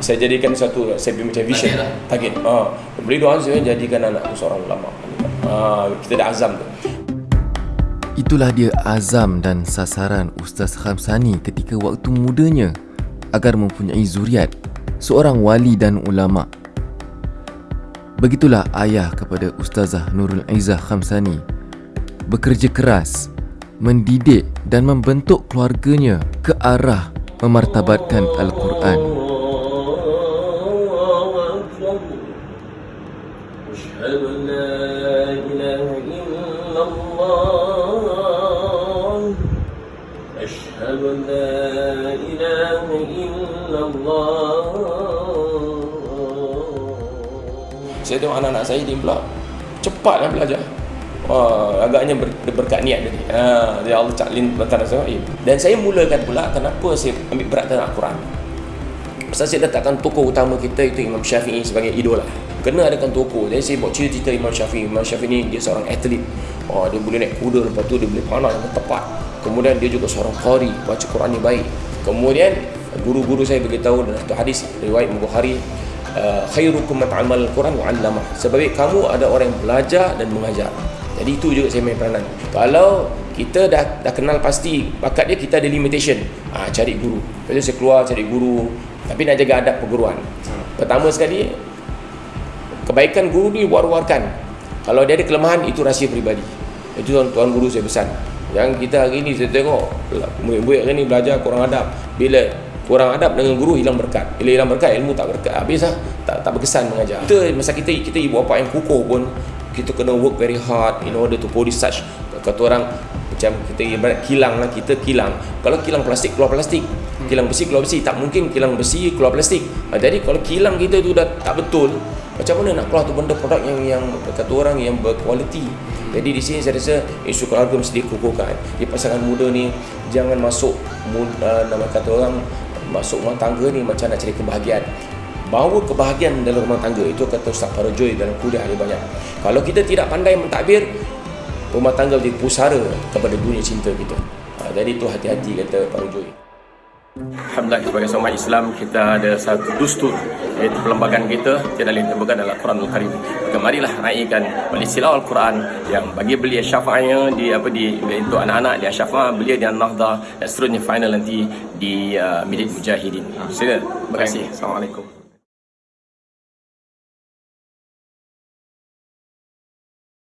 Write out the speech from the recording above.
saya jadikan satu saya punya macam vision Target lah. target ah beri doa saya jadikan anak aku seorang ulama ah kita dah azam tu Itulah dia azam dan sasaran Ustaz Khamsani ketika waktu mudanya agar mempunyai zuriat seorang wali dan ulama. Begitulah ayah kepada Ustazah Nurul Aizah Khamsani bekerja keras mendidik dan membentuk keluarganya ke arah memartabatkan Al-Quran. أشهد أن لا إله إلا الله أشهد أن لا إله إلا الله Saya tengok anak-anak saya dia pula cepatlah belajar. Wah, agaknya ber, dia berkat niat tadi. Ha, dia Allah Taklin Bantara Sahib. Dan saya mulakan pula kenapa saya ambil berat tentang Al-Quran. Pasal saya letakkan tokoh utama kita itu Imam Syafi'i sebagai idola. Kena adakan tokoh. Jadi saya buat cerita Imam Syafi'i. Imam Syafi'i ni dia seorang atlet. Oh, dia boleh naik kuda lepas tu dia boleh panah dengan tepat. Kemudian dia juga seorang qari, baca Quran ni baik. Kemudian guru-guru saya beritahu dalam satu hadis riwayat Bukhari uh, khairukum man amal Quran wa 'allamah. Sebab kamu ada orang yang belajar dan mengajar. Jadi itu juga saya main peranan. Kalau kita dah dah kenal pasti bakat dia kita ada limitation. Ah cari guru. Lepas tu saya keluar cari guru tapi nak jaga adab perguruan. Pertama sekali kebaikan guru ni war-warkan. Kalau dia ada kelemahan itu rahsia peribadi. Itu tuan, tuan guru saya pesan. Yang kita hari ni saya tengok murid-murid hari ni belajar kurang adab. Bila kurang adab dengan guru hilang berkat. Bila hilang berkat ilmu tak berkat. Habis lah tak tak berkesan mengajar. Kita masa kita kita ibu bapa yang kukuh pun kita kena work very hard in order to produce such kata orang macam kita ibarat kilang lah kita kilang. Kalau kilang plastik keluar plastik. Kilang besi keluar besi. Tak mungkin kilang besi keluar plastik. Ha, jadi kalau kilang kita tu dah tak betul macam mana nak keluar tu benda produk yang yang kata orang yang berkualiti? Jadi di sini saya rasa isu keluarga mesti dikukuhkan. Di pasangan muda ni jangan masuk uh, nama kata orang masuk rumah tangga ni macam nak cari kebahagiaan bahawa kebahagiaan dalam rumah tangga itu kata Ustaz Parajoy dalam kuliah dia banyak kalau kita tidak pandai mentadbir rumah tangga menjadi pusara kepada dunia cinta kita ha, jadi itu hati-hati kata Parajoy Alhamdulillah sebagai seorang Islam kita ada satu dustur iaitu perlembagaan kita tiada lain terbuka dalam Quranul Karim. Maka marilah raikan tilawah Al-Quran yang bagi belia syafaatnya di apa di untuk anak-anak dia syafaat belia di An-Nahdah dan seterusnya final nanti di uh, Milik Mujahidin. Sila. Terima kasih. Assalamualaikum.